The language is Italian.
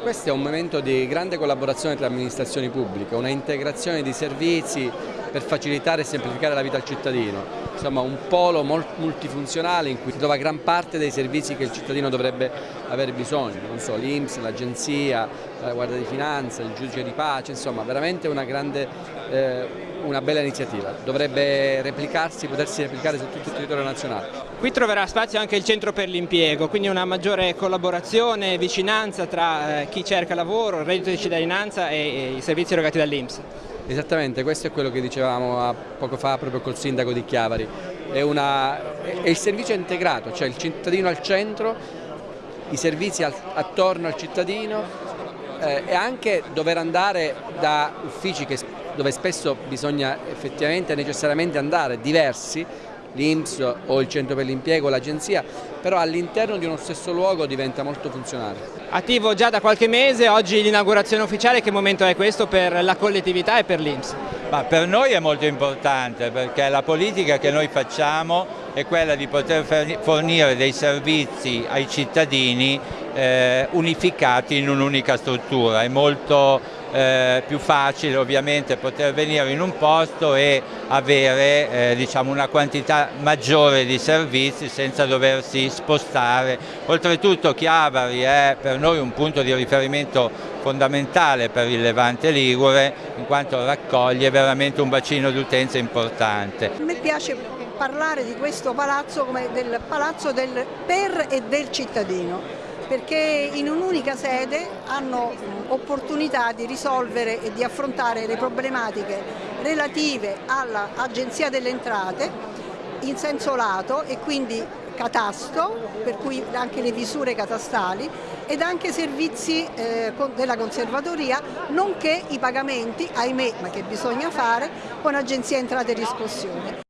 Questo è un momento di grande collaborazione tra amministrazioni pubbliche, una integrazione di servizi per facilitare e semplificare la vita al cittadino. Insomma un polo multifunzionale in cui si trova gran parte dei servizi che il cittadino dovrebbe avere bisogno, non so, l'Inps, l'Agenzia, la Guardia di Finanza, il giudice di pace, insomma veramente una grande, eh, una bella iniziativa. Dovrebbe replicarsi, potersi replicare su tutto il territorio nazionale. Qui troverà spazio anche il centro per l'impiego, quindi una maggiore collaborazione e vicinanza tra eh, chi cerca lavoro, il reddito di cittadinanza e, i servizi erogati dall'Inps. Esattamente, questo è quello che dicevamo poco fa proprio col sindaco di Chiavari, è, una, è il servizio integrato, cioè il cittadino al centro, i servizi al, attorno al cittadino eh, e anche dover andare da uffici che, dove spesso bisogna effettivamente necessariamente andare diversi l'Inps o il centro per l'impiego, l'agenzia, però all'interno di uno stesso luogo diventa molto funzionale. Attivo già da qualche mese, oggi l'inaugurazione ufficiale, che momento è questo per la collettività e per l'Inps? per noi è molto importante perché la politica che noi facciamo è quella di poter fornire dei servizi ai cittadini eh, unificati in un'unica struttura, è molto eh, più facile ovviamente poter venire in un posto e avere eh, diciamo una quantità maggiore di servizi senza doversi spostare. Oltretutto Chiavari è per noi un punto di riferimento fondamentale per il Levante Ligure in quanto raccoglie veramente un bacino d'utenza importante. Me piace parlare di questo palazzo come del palazzo del per e del cittadino perché in un'unica sede hanno opportunità di risolvere e di affrontare le problematiche relative all'Agenzia delle Entrate in senso lato e quindi catasto, per cui anche le visure catastali ed anche servizi eh, della conservatoria, nonché i pagamenti, ahimè, ma che bisogna fare, con Agenzia Entrate e Riscossione.